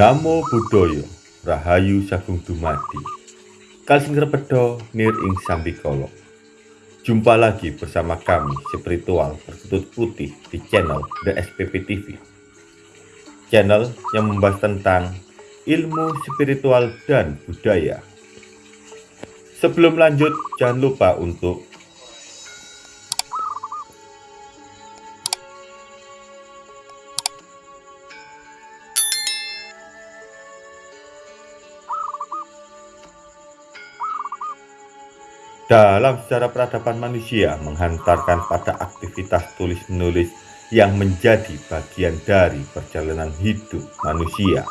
Namo Buddhaya Rahayu Sagung Dumadi. Kalsing Repedo Nir Ing Sambikolo Jumpa lagi bersama kami spiritual berkutut putih di channel The SPP TV Channel yang membahas tentang ilmu spiritual dan budaya. Sebelum lanjut jangan lupa untuk dalam sejarah peradaban manusia menghantarkan pada aktivitas tulis-menulis yang menjadi bagian dari perjalanan hidup manusia.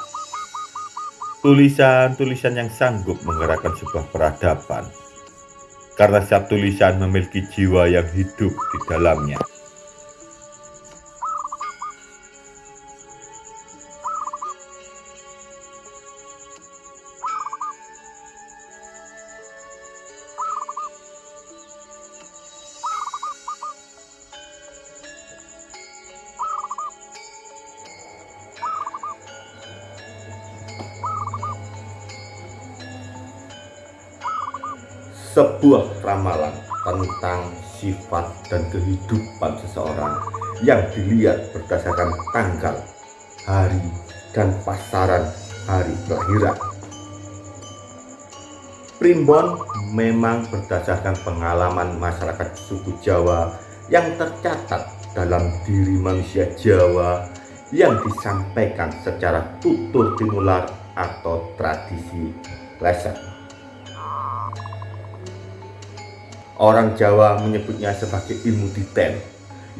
Tulisan-tulisan yang sanggup menggerakkan sebuah peradaban, karena setiap tulisan memiliki jiwa yang hidup di dalamnya. Sebuah ramalan tentang sifat dan kehidupan seseorang yang dilihat berdasarkan tanggal, hari, dan pasaran hari kelahiran. Primbon memang berdasarkan pengalaman masyarakat suku Jawa yang tercatat dalam diri manusia Jawa yang disampaikan secara tutur tinular atau tradisi leset. Orang Jawa menyebutnya sebagai ilmu diten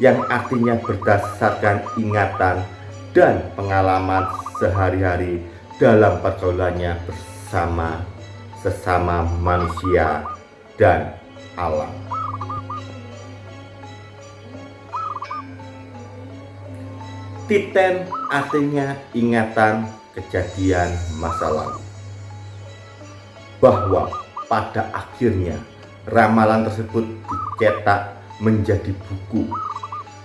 yang artinya berdasarkan ingatan dan pengalaman sehari-hari dalam pergaulannya bersama sesama manusia dan alam. Titen artinya ingatan kejadian masa lalu. Bahwa pada akhirnya ramalan tersebut dicetak menjadi buku.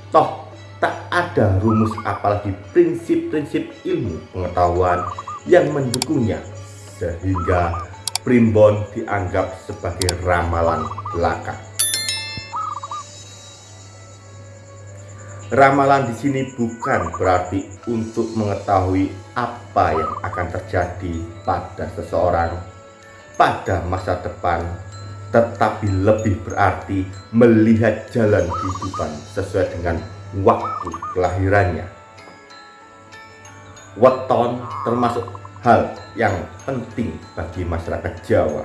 Toh, tak ada rumus apalagi prinsip-prinsip ilmu pengetahuan yang mendukungnya, sehingga primbon dianggap sebagai ramalan belaka. Ramalan di sini bukan berarti untuk mengetahui apa yang akan terjadi pada seseorang pada masa depan tetapi lebih berarti melihat jalan kehidupan sesuai dengan waktu kelahirannya. Weton termasuk hal yang penting bagi masyarakat Jawa.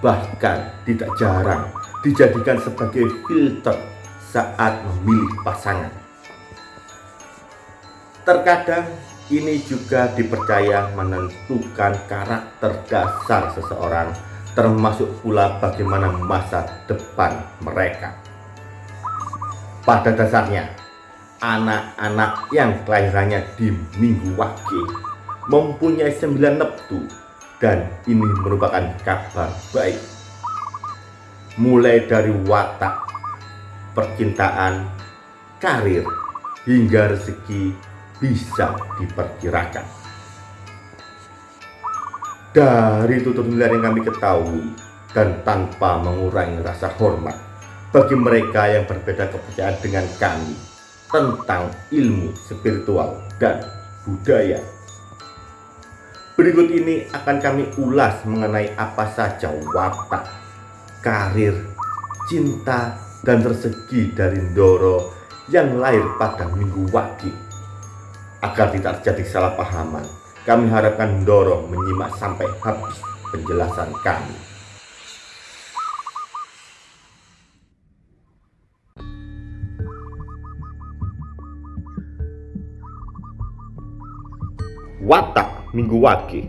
Bahkan tidak jarang dijadikan sebagai filter saat memilih pasangan. Terkadang ini juga dipercaya menentukan karakter dasar seseorang termasuk pula bagaimana masa depan mereka. Pada dasarnya, anak-anak yang kelahirannya di Minggu Wage mempunyai sembilan neptu dan ini merupakan kabar baik. Mulai dari watak, percintaan, karir, hingga rezeki bisa diperkirakan. Dari tutur nilai yang kami ketahui dan tanpa mengurangi rasa hormat bagi mereka yang berbeda kepercayaan dengan kami tentang ilmu spiritual dan budaya. Berikut ini akan kami ulas mengenai apa saja watak, karir, cinta, dan rezeki dari Ndoro yang lahir pada Minggu Wage agar tidak terjadi salah pahaman kami harapkan dorong menyimak sampai habis penjelasan kami. Watak Minggu Wage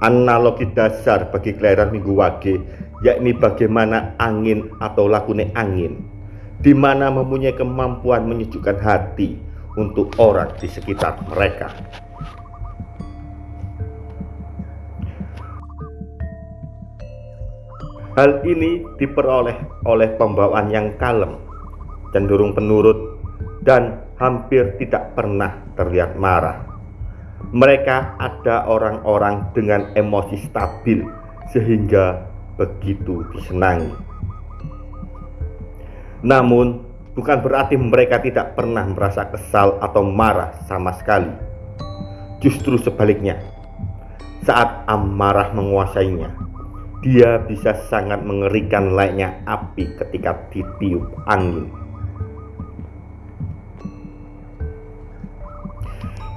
Analogi dasar bagi kelahiran Minggu Wage yakni bagaimana angin atau lakune angin di mana mempunyai kemampuan menyejukkan hati untuk orang di sekitar mereka. Hal ini diperoleh oleh pembawaan yang kalem, cenderung penurut, dan hampir tidak pernah terlihat marah. Mereka ada orang-orang dengan emosi stabil sehingga begitu disenangi. Namun, bukan berarti mereka tidak pernah merasa kesal atau marah sama sekali. Justru sebaliknya, saat amarah menguasainya, dia bisa sangat mengerikan layaknya api ketika ditiup angin.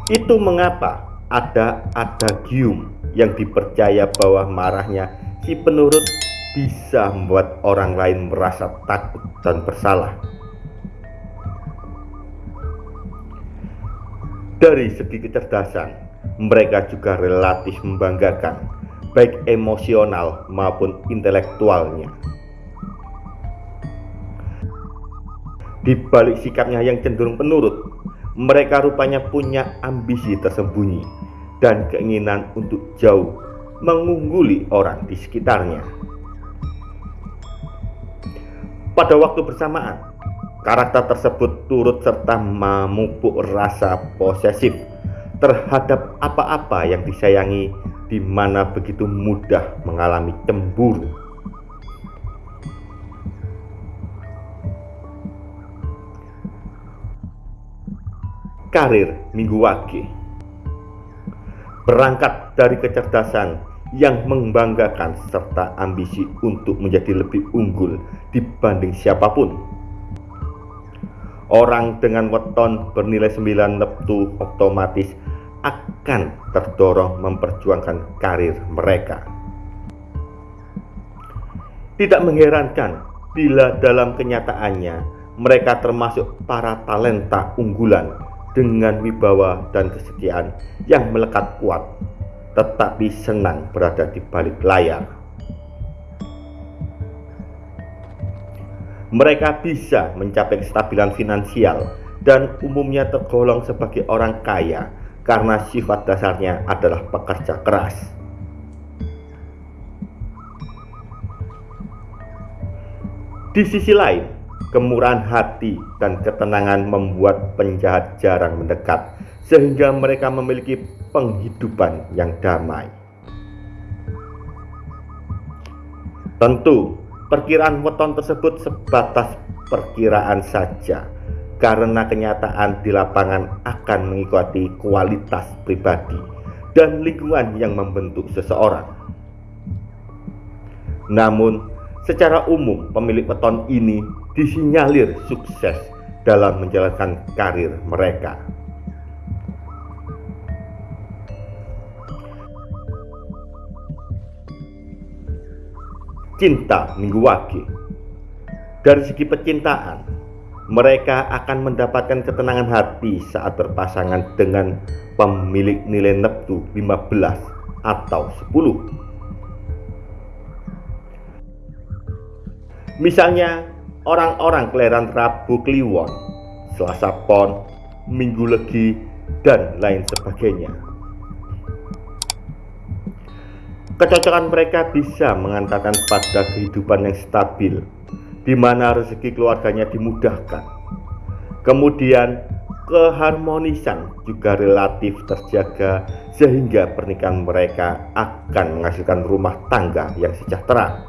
Itu mengapa ada adagium yang dipercaya bahwa marahnya si penurut bisa membuat orang lain merasa takut dan bersalah. Dari segi kecerdasan, mereka juga relatif membanggakan, baik emosional maupun intelektualnya. Di balik sikapnya yang cenderung penurut, mereka rupanya punya ambisi tersembunyi dan keinginan untuk jauh mengungguli orang di sekitarnya. Pada waktu bersamaan, karakter tersebut turut serta memupuk rasa posesif terhadap apa-apa yang disayangi di mana begitu mudah mengalami cemburu. karir Minggu Wage. Berangkat dari kecerdasan yang membanggakan serta ambisi untuk menjadi lebih unggul dibanding siapa pun. Orang dengan weton bernilai 9 neptu otomatis akan terdorong memperjuangkan karir mereka. Tidak mengherankan bila dalam kenyataannya mereka termasuk para talenta unggulan dengan wibawa dan kesetiaan yang melekat kuat, tetapi senang berada di balik layar. Mereka bisa mencapai kestabilan finansial dan umumnya tergolong sebagai orang kaya karena sifat dasarnya adalah pekerja keras. Di sisi lain, Kemurahan hati dan ketenangan membuat penjahat jarang mendekat, sehingga mereka memiliki penghidupan yang damai. Tentu, perkiraan weton tersebut sebatas perkiraan saja, karena kenyataan di lapangan akan mengikuti kualitas pribadi dan lingkungan yang membentuk seseorang. Namun, Secara umum, pemilik weton ini disinyalir sukses dalam menjalankan karir mereka. Cinta Minggu Wage Dari segi percintaan, mereka akan mendapatkan ketenangan hati saat berpasangan dengan pemilik nilai neptu 15 atau 10 Misalnya orang-orang kelahiran Rabu Kliwon, Selasa Pon, Minggu Legi, dan lain sebagainya. Kecocokan mereka bisa mengantarkan pada kehidupan yang stabil, di mana rezeki keluarganya dimudahkan. Kemudian, keharmonisan juga relatif terjaga sehingga pernikahan mereka akan menghasilkan rumah tangga yang sejahtera.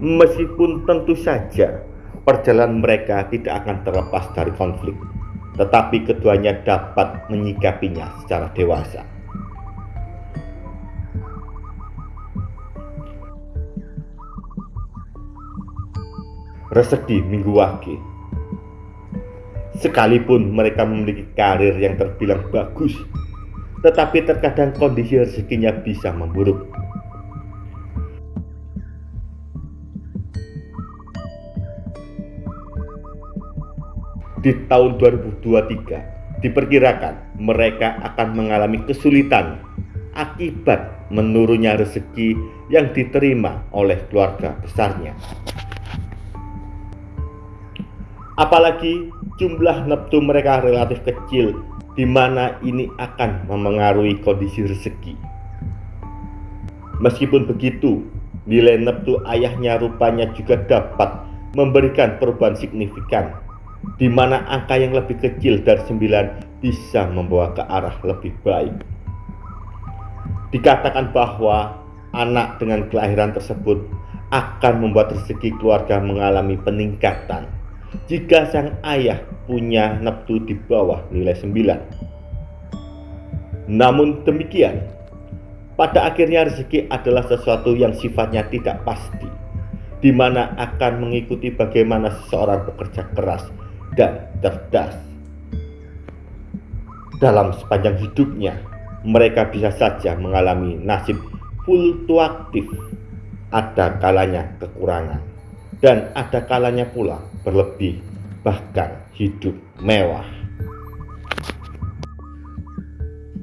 Meskipun tentu saja perjalanan mereka tidak akan terlepas dari konflik, tetapi keduanya dapat menyikapinya secara dewasa. Rezeki Minggu Wage Sekalipun mereka memiliki karir yang terbilang bagus, tetapi terkadang kondisi rezekinya bisa memburuk di tahun 2023 diperkirakan mereka akan mengalami kesulitan akibat menurunnya rezeki yang diterima oleh keluarga besarnya. Apalagi jumlah neptu mereka relatif kecil di mana ini akan memengaruhi kondisi rezeki. Meskipun begitu, nilai neptu ayahnya rupanya juga dapat memberikan perubahan signifikan di mana angka yang lebih kecil dari 9 bisa membawa ke arah lebih baik. Dikatakan bahwa anak dengan kelahiran tersebut akan membuat rezeki keluarga mengalami peningkatan jika sang ayah punya neptu di bawah nilai 9. Namun demikian, pada akhirnya rezeki adalah sesuatu yang sifatnya tidak pasti, di mana akan mengikuti bagaimana seseorang bekerja keras dan cerdas. Dalam sepanjang hidupnya, mereka bisa saja mengalami nasib fluktuatif. Ada kalanya kekurangan, dan ada kalanya pula berlebih, bahkan hidup mewah.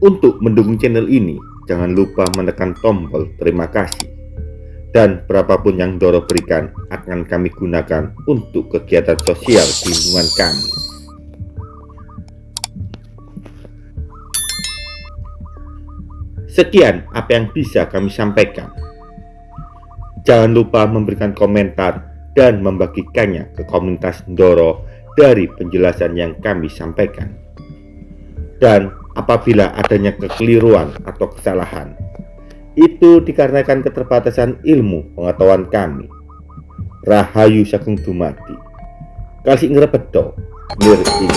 Untuk mendukung channel ini, jangan lupa menekan tombol terima kasih. Dan berapapun yang Doro berikan akan kami gunakan untuk kegiatan sosial di lingkungan kami. Sekian apa yang bisa kami sampaikan. Jangan lupa memberikan komentar dan membagikannya ke komunitas Doro dari penjelasan yang kami sampaikan. Dan apabila adanya kekeliruan atau kesalahan. Itu dikarenakan keterbatasan ilmu pengetahuan kami. Rahayu Sagung Dumadi. Kasih ngrepedo, lir ing